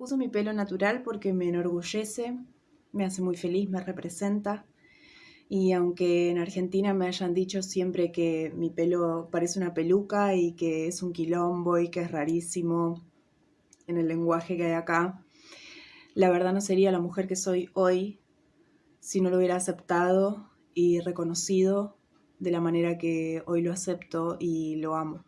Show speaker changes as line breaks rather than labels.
Uso mi pelo natural porque me enorgullece, me hace muy feliz, me representa. Y aunque en Argentina me hayan dicho siempre que mi pelo parece una peluca y que es un quilombo y que es rarísimo en el lenguaje que hay acá, la verdad no sería la mujer que soy hoy si no lo hubiera aceptado y reconocido de la manera que hoy lo acepto y lo amo.